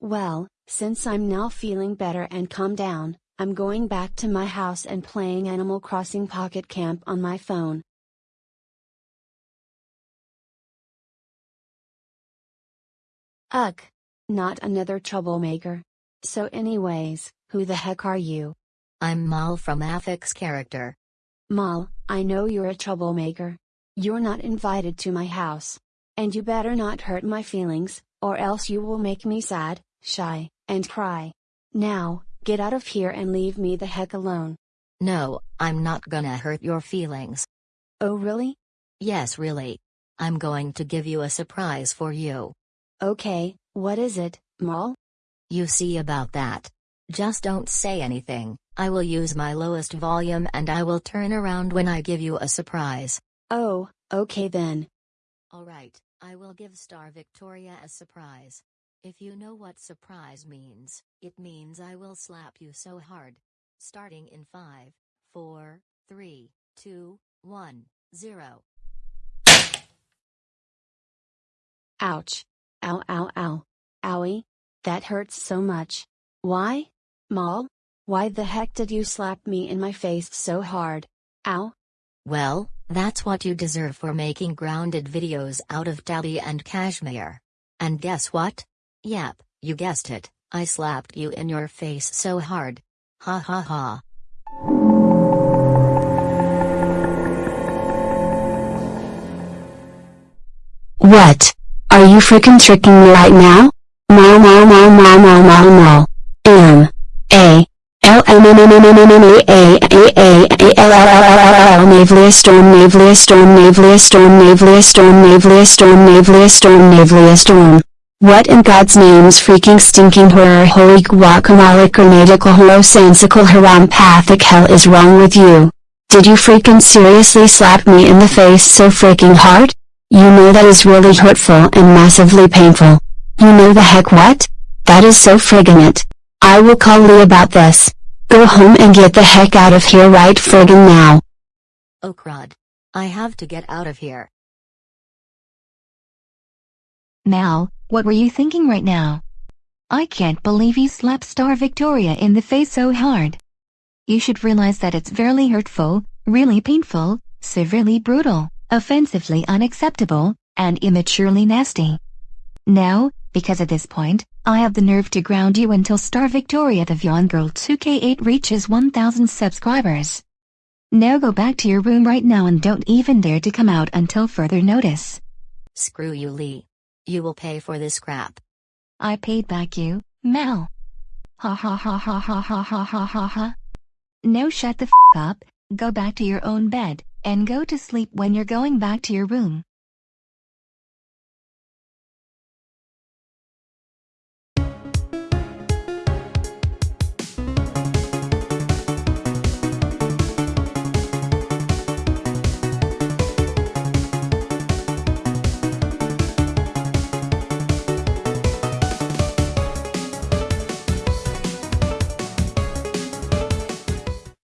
Well, since I'm now feeling better and calm down, I'm going back to my house and playing Animal Crossing Pocket Camp on my phone. Ugh! Not another troublemaker. So anyways, who the heck are you? I'm Mal from Affix Character. Mal, I know you're a troublemaker. You're not invited to my house. And you better not hurt my feelings, or else you will make me sad, shy, and cry. Now, get out of here and leave me the heck alone. No, I'm not gonna hurt your feelings. Oh really? Yes, really. I'm going to give you a surprise for you. Okay, what is it, Mal? You see about that. Just don't say anything, I will use my lowest volume and I will turn around when I give you a surprise. Oh, okay then. Alright, I will give Star Victoria a surprise. If you know what surprise means, it means I will slap you so hard. Starting in 5, 4, 3, 2, 1, 0. Ouch. Ow ow ow. Owie. That hurts so much. Why? Mal? Why the heck did you slap me in my face so hard? Ow. Well, that's what you deserve for making grounded videos out of Tabby and Cashmere. And guess what? Yep, you guessed it, I slapped you in your face so hard. Ha ha ha. What? Are you freaking tricking me right now? Mal mal mal mal mal mal mal. M. A. L M M M M M M M A A A A L L L L L L Navlia storm Navlia storm Navlia storm Navlia storm Navlia storm Navlia storm Navlia storm. What in God's name's freaking stinking horror holy guacamole grenadical holosansical harampathic hell is wrong with you? Did you freaking seriously slap me in the face so freaking hard? You know that is really hurtful and massively painful. You know the heck what? That is so friggin' it. I will call Lee about this. Go home and get the heck out of here right friggin' now. Oh crud. I have to get out of here. Mal, what were you thinking right now? I can't believe you slapped Star Victoria in the face so hard. You should realize that it's very hurtful, really painful, severely brutal, offensively unacceptable, and immaturely nasty. Now, because at this point, I have the nerve to ground you until Star Victoria the Vyond Girl 2K8 reaches 1000 subscribers. Now go back to your room right now and don't even dare to come out until further notice. Screw you Lee. You will pay for this crap. I paid back you, Mal. Ha ha ha ha ha ha ha ha ha ha. Now shut the f up, go back to your own bed, and go to sleep when you're going back to your room.